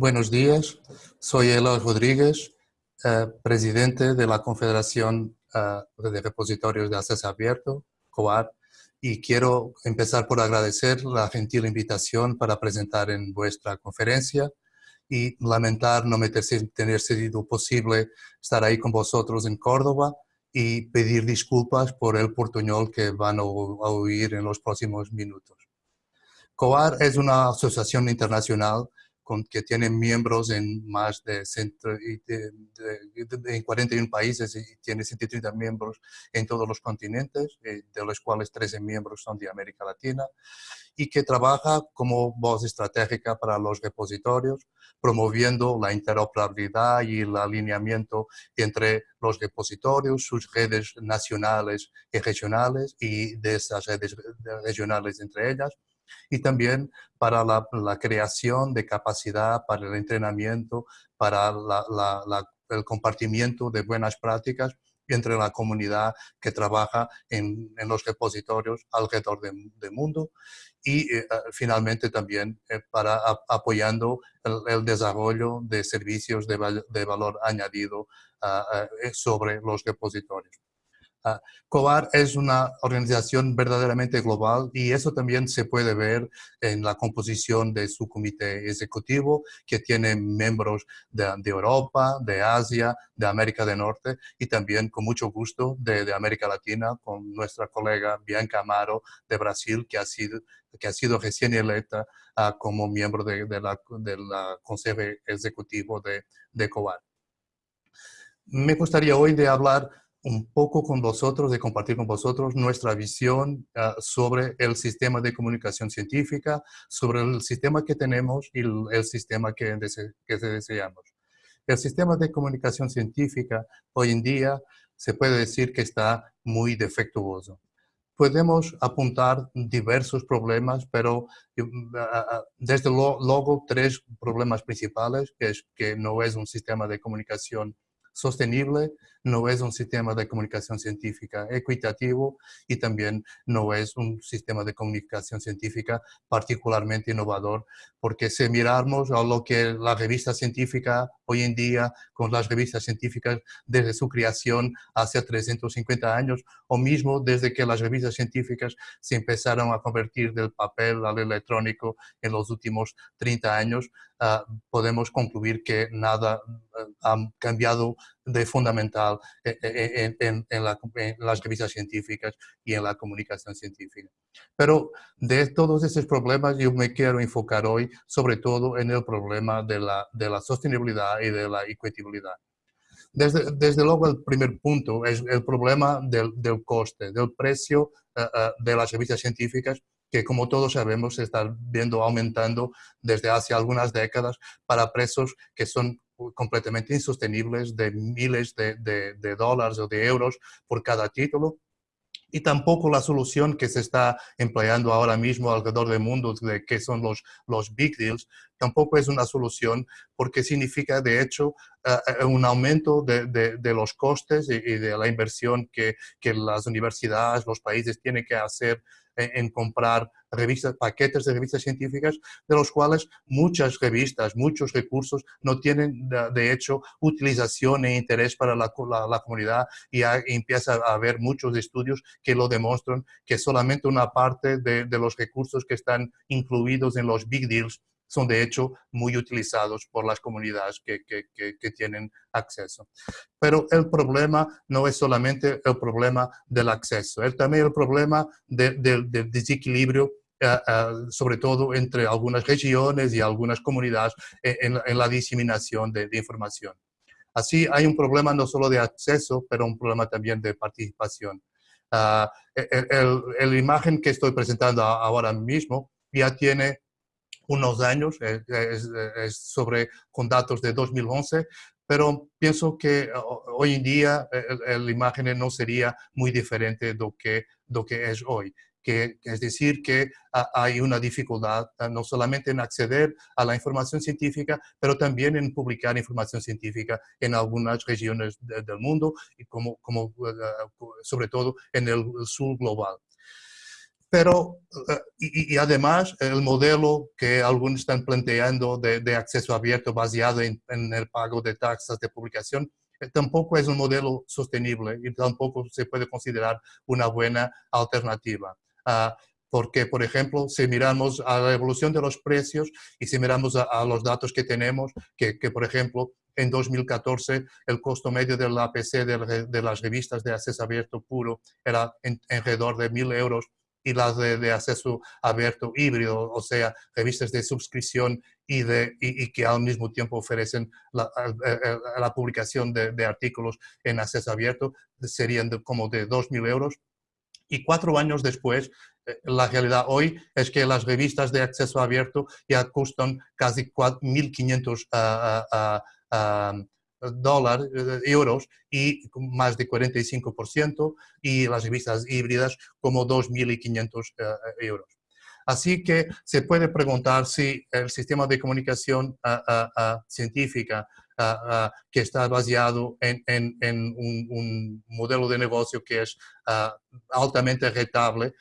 Buenos días, soy Eloy Rodríguez, eh, presidente de la Confederación eh, de Repositorios de Acceso Abierto, COAR, y quiero empezar por agradecer la gentil invitación para presentar en vuestra conferencia y lamentar no me tener sido posible estar ahí con vosotros en Córdoba y pedir disculpas por el portuñol que van a oír en los próximos minutos. COAR es una asociación internacional que tienen miembros en más de, en 41 países y tiene 130 miembros en todos los continentes, eh, de los cuales 13 miembros son de América Latina, y que trabaja como voz estratégica para los repositorios, promoviendo la interoperabilidad y el alineamiento entre los repositorios, sus redes nacionales y regionales y de esas redes regionales entre ellas, y también para la, creación de capacidad, para el entrenamiento, para el compartimiento de buenas prácticas entre la comunidad que trabaja en, los repositorios alrededor del mundo y eh, eh, finalmente también eh, para apoyando el, desarrollo de servicios de, valor añadido ah, ah, sobre los repositorios. Ah, COAR es una organización verdaderamente global y eso también se puede ver en la composición de su comité ejecutivo, que tiene miembros de, Europa, de Asia, de América del Norte y también con mucho gusto de, América Latina con nuestra colega Bianca Amaro de Brasil, que ha sido, que ha sido recién electa ah, como miembro de, la, Consejo Ejecutivo de, de COAR. Me gustaría hoy de hablar un poco con vosotros, de compartir con vosotros nuestra visión ah, sobre el sistema de comunicación científica, sobre el sistema que tenemos y el, sistema que, que deseamos. El sistema de comunicación científica hoy en día se puede decir que está muy defectuoso. Podemos apuntar diversos problemas, pero mm, desde luego tres problemas principales, que es que no es un sistema de comunicación sostenible, no es un sistema de comunicación científica equitativo y también no es un sistema de comunicación científica particularmente innovador, porque si miramos a lo que la revista científica hoy en día, con las revistas científicas desde su creación hace 350 años, o mismo desde que las revistas científicas se empezaron a convertir del papel al electrónico en los últimos 30 años, ah, podemos concluir que nada ah, ha cambiado de fundamental eh, eh, en, las revistas científicas y en la comunicación científica. Pero de todos esos problemas yo me quiero enfocar hoy sobre todo en el problema de la, de la sostenibilidad y de la equitabilidad. Desde, desde, luego el primer punto es el problema del, del coste, del precio eh, de las revistas científicas que como todos sabemos se está viendo aumentando desde hace algunas décadas para precios que son completamente insostenibles de miles de, de, dólares o de euros por cada título. Y tampoco la solución que se está empleando ahora mismo alrededor del mundo, de que son los, los big deals, tampoco es una solución porque significa de hecho eh, eh, un aumento de, de, los costes y, de la inversión que, que las universidades, los países tienen que hacer en comprar revistas, paquetes de revistas científicas, de los cuales muchas revistas, muchos recursos no tienen de, hecho utilización e interés para la, comunidad. Y empieza a haber muchos estudios que lo demuestran que solamente una parte de los recursos que están incluidos en los big deals son de hecho muy utilizados por las comunidades que, que, tienen acceso. Pero el problema no es solamente el problema del acceso, es también el problema del desequilibrio eh, eh, sobre todo entre algunas regiones y algunas comunidades eh, en, la diseminación de, información. Así hay un problema no solo de acceso, pero un problema también de participación. Uh, el, imagen que estoy presentando ahora mismo ya tiene unos años, eh, es, sobre, con datos de 2011, pero pienso que hoy en día eh, la imagen no sería muy diferente de lo que, lo que es hoy. Que, es decir, que hay una dificultad no solamente en acceder a la información científica, pero también en publicar información científica en algunas regiones del mundo y como, como, eh, sobre todo en el sur global. Pero, eh, y, además, el modelo que algunos están planteando de, acceso abierto basado en, el pago de taxas de publicación, eh, tampoco es un modelo sostenible y tampoco se puede considerar una buena alternativa. Ah, porque, por ejemplo, si miramos a la evolución de los precios y si miramos a, los datos que tenemos, que, por ejemplo, en 2014 el costo medio del APC de, las revistas de acceso abierto puro era en, alrededor de 1.000 euros y las de, acceso abierto híbrido, o sea, revistas de suscripción y, de, y, que al mismo tiempo ofrecen la, la publicación de, artículos en acceso abierto, serían como de 2.000 euros. Y cuatro años después, eh, la realidad hoy es que las revistas de acceso abierto ya costan casi 1.500 dólares, eh, euros y más de 45% y las revistas híbridas como 2.500 eh, euros. Así que se puede preguntar si el sistema de comunicación científica que está basado en, un, modelo de negocio que es altamente rentable,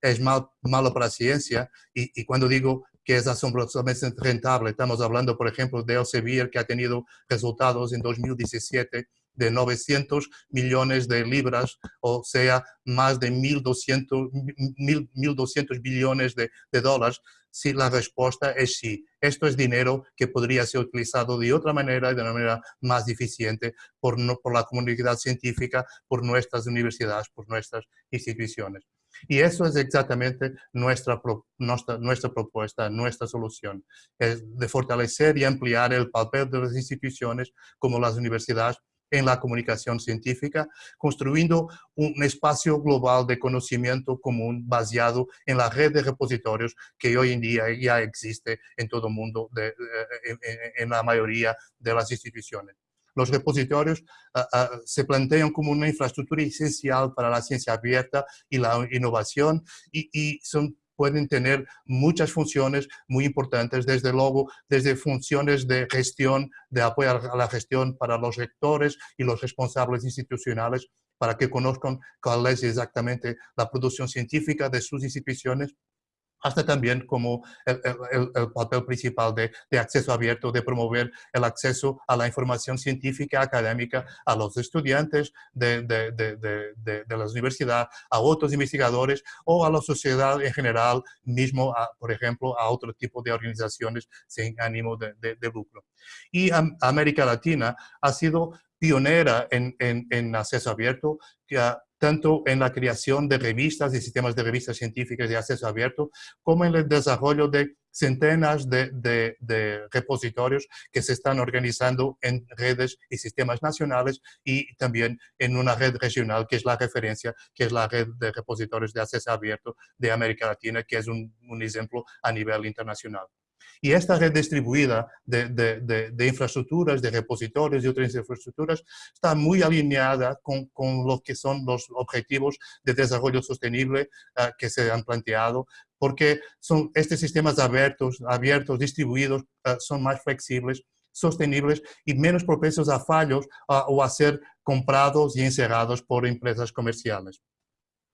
es mal, malo para la ciencia. Y, y, cuando digo que es asombrosamente rentable. Estamos hablando, por ejemplo, de Elsevier, que ha tenido resultados en 2017 de 900 millones de libras, o sea, más de 1.200, 1.200 billones de, de dólares, si la respuesta es sí. Esto es dinero que podría ser utilizado de otra manera y de una manera más eficiente por, por la comunidad científica, por nuestras universidades, por nuestras instituciones. Y eso es exactamente nuestra, nuestra, nuestra propuesta, nuestra solución, es de fortalecer y ampliar el papel de las instituciones como las universidades en la comunicación científica, construyendo un espacio global de conocimiento común basado en la red de repositorios que hoy en día ya existe en todo el mundo, de, en la mayoría de las instituciones. Los repositorios ah, ah, se plantean como una infraestructura esencial para la ciencia abierta y la innovación y, pueden tener muchas funciones muy importantes, desde luego, desde funciones de gestión, de apoyo a la gestión para los rectores y los responsables institucionales, para que conozcan cuál es exactamente la producción científica de sus instituciones hasta también como el, papel principal de, acceso abierto, de promover el acceso a la información científica académica a los estudiantes de, de, las universidades, a otros investigadores o a la sociedad en general, mismo, por ejemplo, a otro tipo de organizaciones sin ánimo de, lucro. Y América Latina ha sido pionera en, en acceso abierto, que tanto en la creación de revistas y sistemas de revistas científicas de acceso abierto, como en el desarrollo de centenas de, repositorios que se están organizando en redes y sistemas nacionales y también en una red regional que es la referencia, que es la red de repositorios de acceso abierto de América Latina, que es un, un ejemplo a nivel internacional. Y esta red distribuida de, infraestructuras, de repositorios y otras infraestructuras está muy alineada con, con lo que son los objetivos de desarrollo sostenible ah, que se han planteado, porque son estos sistemas abiertos, distribuidos, ah, son más flexibles, sostenibles y menos propensos a fallos ah, o a ser comprados y encerrados por empresas comerciales.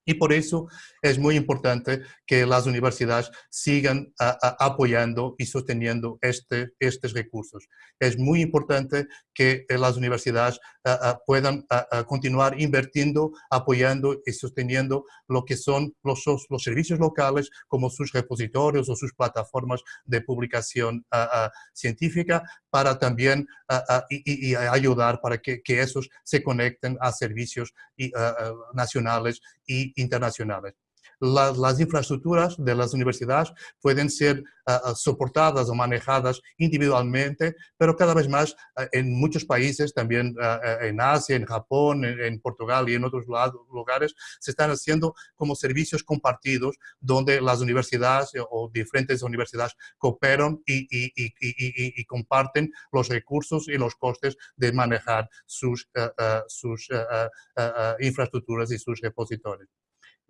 Y por eso es muy importante que las universidades sigan apoyando y sosteniendo este, estos recursos. Es muy importante que eh, las universidades puedan continuar invirtiendo, apoyando y sosteniendo lo que son los, los servicios locales como sus repositorios o sus plataformas de publicación científica para también ayudar para que, que, esos se conecten a servicios nacionales y internacionales las, infraestructuras de las universidades pueden ser ah, soportadas o manejadas individualmente, pero cada vez más ah, en muchos países, también en Asia, en Japón, en, Portugal y en otros lugares, se están haciendo como servicios compartidos donde las universidades o diferentes universidades cooperan y, y, comparten los recursos y los costes de manejar sus, sus infraestructuras y sus repositorios.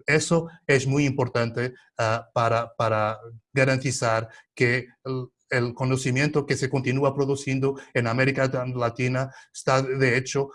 Eso es muy importante ah, para, garantizar que el, conocimiento que se continúa produciendo en América Latina está, de hecho,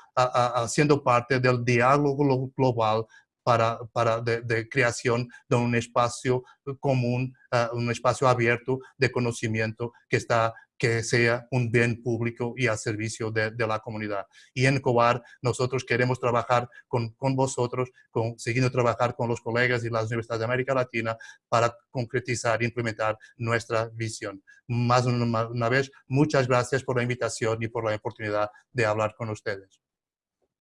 siendo parte del diálogo global para, para de, creación de un espacio común, ah, un espacio abierto de conocimiento que está que sea un bien público y al servicio de, la comunidad. Y en COAR nosotros queremos trabajar con, con vosotros, con, siguiendo trabajar con los colegas y las universidades de América Latina para concretizar e implementar nuestra visión. Más una, una vez, muchas gracias por la invitación y por la oportunidad de hablar con ustedes.